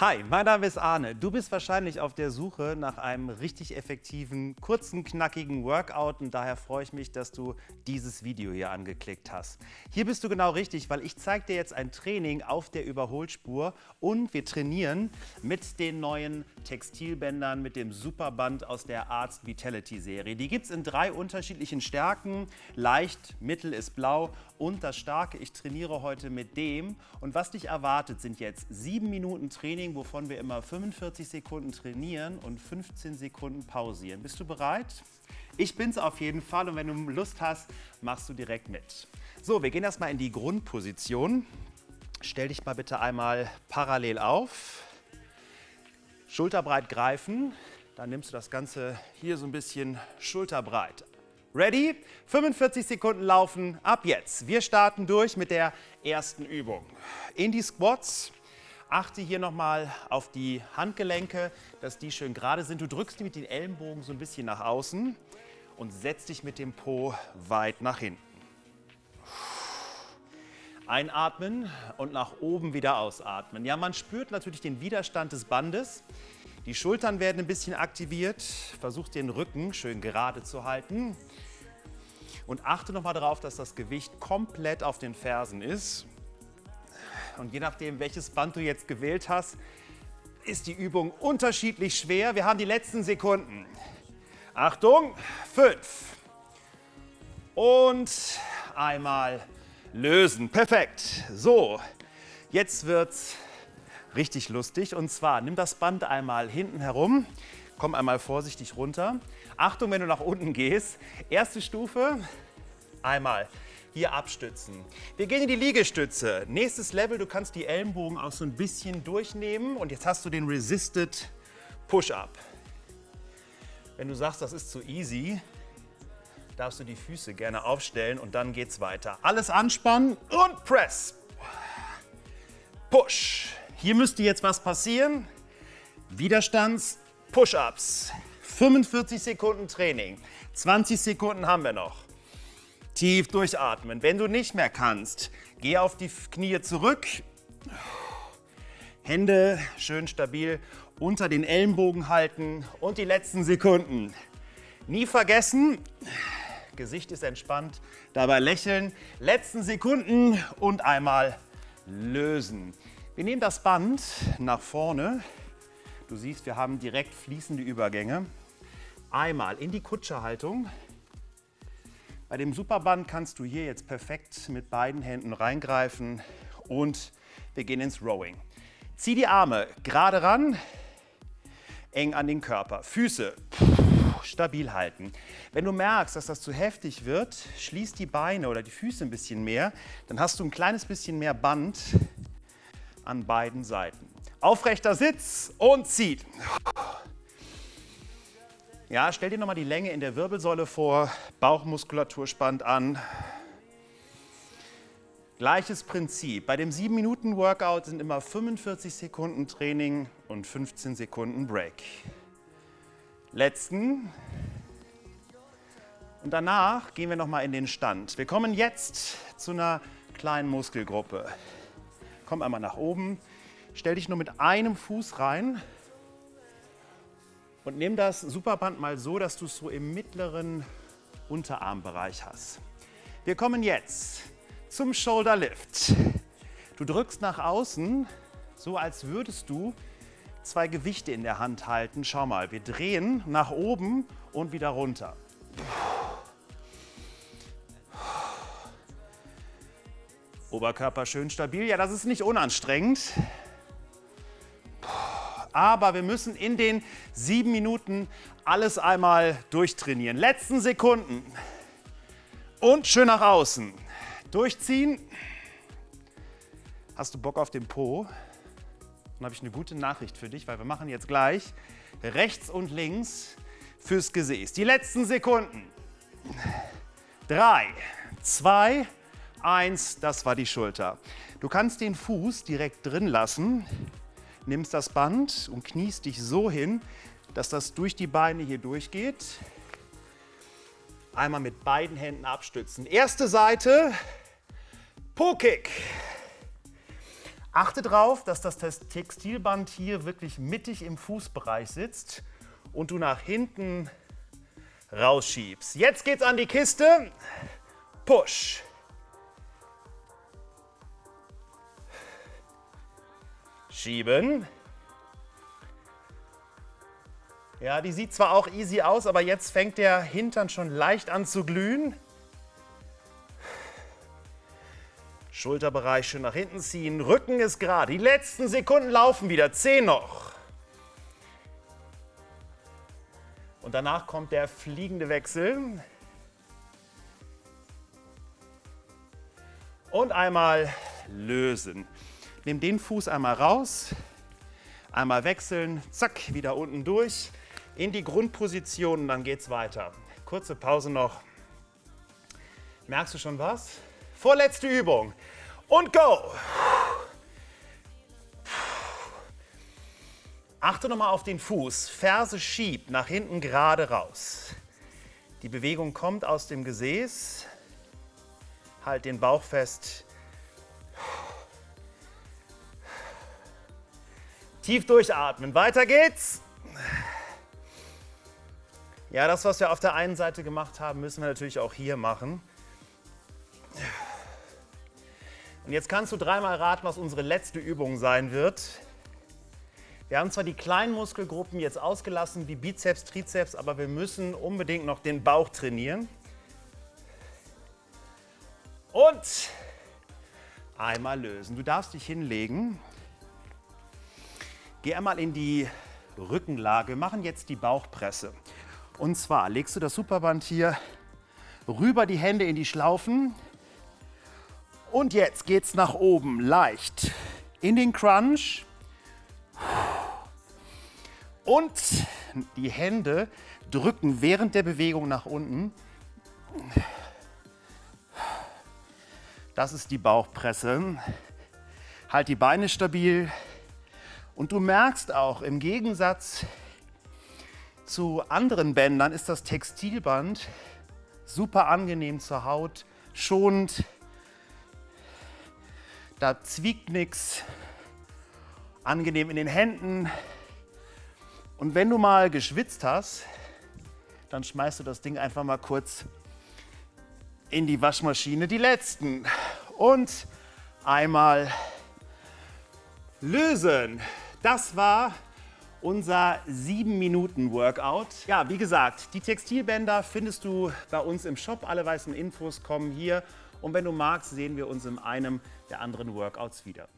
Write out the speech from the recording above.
Hi, mein Name ist Arne. Du bist wahrscheinlich auf der Suche nach einem richtig effektiven, kurzen, knackigen Workout und daher freue ich mich, dass du dieses Video hier angeklickt hast. Hier bist du genau richtig, weil ich zeige dir jetzt ein Training auf der Überholspur und wir trainieren mit den neuen Textilbändern, mit dem Superband aus der Arzt Vitality Serie. Die gibt es in drei unterschiedlichen Stärken. Leicht, mittel ist blau und das Starke, ich trainiere heute mit dem. Und was dich erwartet, sind jetzt sieben Minuten Training, wovon wir immer 45 Sekunden trainieren und 15 Sekunden pausieren. Bist du bereit? Ich bin's auf jeden Fall und wenn du Lust hast, machst du direkt mit. So, wir gehen erstmal in die Grundposition. Stell dich mal bitte einmal parallel auf. Schulterbreit greifen. Dann nimmst du das Ganze hier so ein bisschen schulterbreit Ready? 45 Sekunden laufen, ab jetzt. Wir starten durch mit der ersten Übung. In die Squats. Achte hier nochmal auf die Handgelenke, dass die schön gerade sind. Du drückst die mit den Ellenbogen so ein bisschen nach außen und setzt dich mit dem Po weit nach hinten. Einatmen und nach oben wieder ausatmen. Ja, man spürt natürlich den Widerstand des Bandes. Die Schultern werden ein bisschen aktiviert. Versuch den Rücken schön gerade zu halten. Und achte nochmal darauf, dass das Gewicht komplett auf den Fersen ist. Und je nachdem, welches Band du jetzt gewählt hast, ist die Übung unterschiedlich schwer. Wir haben die letzten Sekunden. Achtung, fünf. Und einmal lösen. Perfekt. So, jetzt wird's richtig lustig. Und zwar, nimm das Band einmal hinten herum, komm einmal vorsichtig runter. Achtung, wenn du nach unten gehst. Erste Stufe, einmal hier abstützen. Wir gehen in die Liegestütze. Nächstes Level, du kannst die Ellenbogen auch so ein bisschen durchnehmen und jetzt hast du den Resisted Push-Up. Wenn du sagst, das ist zu easy, darfst du die Füße gerne aufstellen und dann geht's weiter. Alles anspannen und Press. Push. Hier müsste jetzt was passieren. Widerstands, Push-Ups. 45 Sekunden Training. 20 Sekunden haben wir noch. Tief durchatmen. Wenn du nicht mehr kannst, geh auf die Knie zurück. Hände schön stabil unter den Ellenbogen halten und die letzten Sekunden. Nie vergessen, Gesicht ist entspannt, dabei lächeln. Letzten Sekunden und einmal lösen. Wir nehmen das Band nach vorne. Du siehst, wir haben direkt fließende Übergänge. Einmal in die Kutscherhaltung. Bei dem Superband kannst du hier jetzt perfekt mit beiden Händen reingreifen und wir gehen ins Rowing. Zieh die Arme gerade ran, eng an den Körper. Füße stabil halten. Wenn du merkst, dass das zu heftig wird, schließ die Beine oder die Füße ein bisschen mehr. Dann hast du ein kleines bisschen mehr Band an beiden Seiten. Aufrechter Sitz und zieht. Ja, stell dir nochmal die Länge in der Wirbelsäule vor, Bauchmuskulatur spannt an. Gleiches Prinzip. Bei dem 7-Minuten-Workout sind immer 45 Sekunden Training und 15 Sekunden Break. Letzten. Und danach gehen wir nochmal in den Stand. Wir kommen jetzt zu einer kleinen Muskelgruppe. Komm einmal nach oben, stell dich nur mit einem Fuß rein und nimm das Superband mal so, dass du es so im mittleren Unterarmbereich hast. Wir kommen jetzt zum Shoulder Lift. Du drückst nach außen, so als würdest du zwei Gewichte in der Hand halten. Schau mal, wir drehen nach oben und wieder runter. Oberkörper schön stabil. Ja, das ist nicht unanstrengend. Aber wir müssen in den sieben Minuten alles einmal durchtrainieren. Letzten Sekunden. Und schön nach außen. Durchziehen. Hast du Bock auf den Po? Dann habe ich eine gute Nachricht für dich, weil wir machen jetzt gleich rechts und links fürs Gesäß. Die letzten Sekunden. Drei, zwei, Eins, das war die Schulter. Du kannst den Fuß direkt drin lassen, nimmst das Band und kniest dich so hin, dass das durch die Beine hier durchgeht. Einmal mit beiden Händen abstützen. Erste Seite, Po-Kick. Achte darauf, dass das Textilband hier wirklich mittig im Fußbereich sitzt und du nach hinten rausschiebst. Jetzt geht's an die Kiste. Push. Schieben. Ja, die sieht zwar auch easy aus, aber jetzt fängt der Hintern schon leicht an zu glühen. Schulterbereich schön nach hinten ziehen, Rücken ist gerade. Die letzten Sekunden laufen wieder, 10 noch. Und danach kommt der fliegende Wechsel. Und einmal lösen. Nimm den Fuß einmal raus, einmal wechseln, zack, wieder unten durch, in die Grundposition und dann geht's weiter. Kurze Pause noch. Merkst du schon was? Vorletzte Übung. Und go! Achte nochmal auf den Fuß. Ferse schiebt nach hinten gerade raus. Die Bewegung kommt aus dem Gesäß. Halt den Bauch fest. Tief durchatmen. Weiter geht's. Ja, das, was wir auf der einen Seite gemacht haben, müssen wir natürlich auch hier machen. Und jetzt kannst du dreimal raten, was unsere letzte Übung sein wird. Wir haben zwar die kleinen Muskelgruppen jetzt ausgelassen, wie Bizeps, Trizeps, aber wir müssen unbedingt noch den Bauch trainieren. Und einmal lösen. Du darfst dich hinlegen. Geh einmal in die Rückenlage, wir machen jetzt die Bauchpresse. Und zwar legst du das Superband hier rüber, die Hände in die Schlaufen. Und jetzt geht's nach oben, leicht. In den Crunch. Und die Hände drücken während der Bewegung nach unten. Das ist die Bauchpresse. Halt die Beine stabil. Und du merkst auch, im Gegensatz zu anderen Bändern ist das Textilband super angenehm zur Haut, schonend, da zwiegt nichts, angenehm in den Händen. Und wenn du mal geschwitzt hast, dann schmeißt du das Ding einfach mal kurz in die Waschmaschine. Die letzten. Und einmal lösen. Das war unser 7-Minuten-Workout. Ja, wie gesagt, die Textilbänder findest du bei uns im Shop. Alle weißen Infos kommen hier. Und wenn du magst, sehen wir uns in einem der anderen Workouts wieder.